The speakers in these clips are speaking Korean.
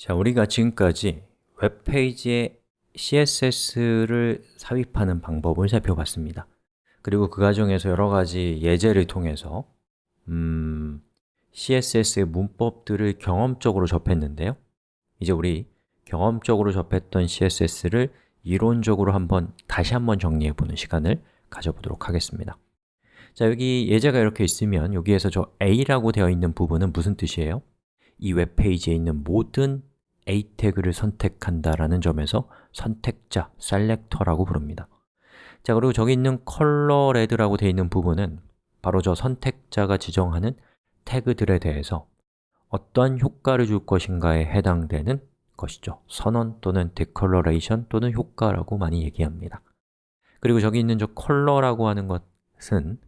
자, 우리가 지금까지 웹페이지에 CSS를 삽입하는 방법을 살펴봤습니다. 그리고 그 과정에서 여러 가지 예제를 통해서 음, CSS의 문법들을 경험적으로 접했는데요. 이제 우리 경험적으로 접했던 CSS를 이론적으로 한번 다시 한번 정리해보는 시간을 가져보도록 하겠습니다. 자, 여기 예제가 이렇게 있으면 여기에서 저 A라고 되어 있는 부분은 무슨 뜻이에요? 이 웹페이지에 있는 모든 A 태그를 선택한다라는 점에서 선택자, selector라고 부릅니다. 자, 그리고 저기 있는 color red라고 되어 있는 부분은 바로 저 선택자가 지정하는 태그들에 대해서 어떠한 효과를 줄 것인가에 해당되는 것이죠. 선언 또는 declaration 또는 효과라고 많이 얘기합니다. 그리고 저기 있는 저 color라고 하는 것은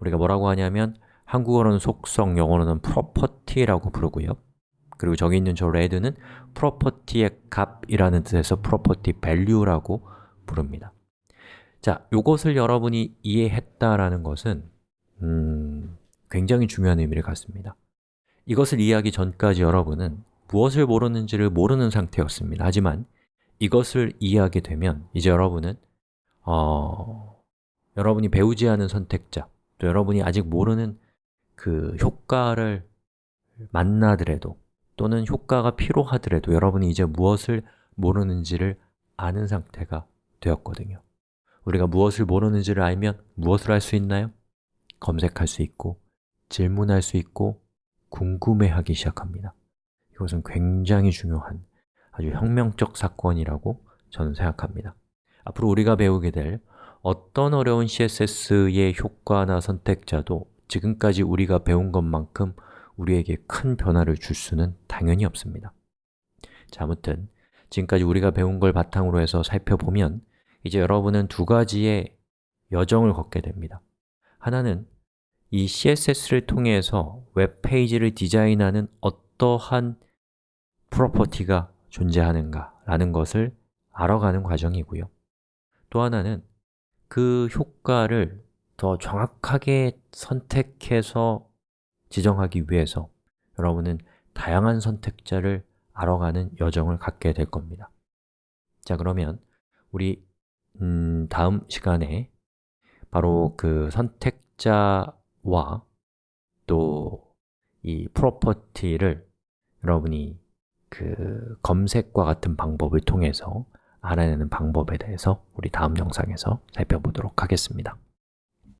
우리가 뭐라고 하냐면 한국어로는 속성, 영어로는 property라고 부르고요 그리고 저기 있는 저 레드는 property의 값이라는 뜻에서 property value라고 부릅니다. 자, 이것을 여러분이 이해했다라는 것은 음, 굉장히 중요한 의미를 갖습니다. 이것을 이해하기 전까지 여러분은 무엇을 모르는지를 모르는 상태였습니다. 하지만 이것을 이해하게 되면 이제 여러분은 어, 여러분이 배우지 않은 선택자 또 여러분이 아직 모르는 그 효과를 만나더라도 또는 효과가 필요하더라도 여러분이 이제 무엇을 모르는지를 아는 상태가 되었거든요. 우리가 무엇을 모르는지를 알면 무엇을 할 수 있나요? 검색할 수 있고 질문할 수 있고 궁금해하기 시작합니다. 이것은 굉장히 중요한 아주 혁명적 사건이라고 저는 생각합니다. 앞으로 우리가 배우게 될 어떤 어려운 CSS의 효과나 선택자도 지금까지 우리가 배운 것만큼 우리에게 큰 변화를 줄 수는 당연히 없습니다. 자, 아무튼 지금까지 우리가 배운 걸 바탕으로 해서 살펴보면 이제 여러분은 두 가지의 여정을 걷게 됩니다. 하나는 이 CSS를 통해서 웹페이지를 디자인하는 어떠한 프로퍼티가 존재하는가 라는 것을 알아가는 과정이고요. 또 하나는 그 효과를 더 정확하게 선택해서 지정하기 위해서 여러분은 다양한 선택자를 알아가는 여정을 갖게 될 겁니다. 자, 그러면 우리 음, 다음 시간에 바로 그 선택자와 또 이 프로퍼티를 여러분이 그 검색과 같은 방법을 통해서 알아내는 방법에 대해서 우리 다음 영상에서 살펴보도록 하겠습니다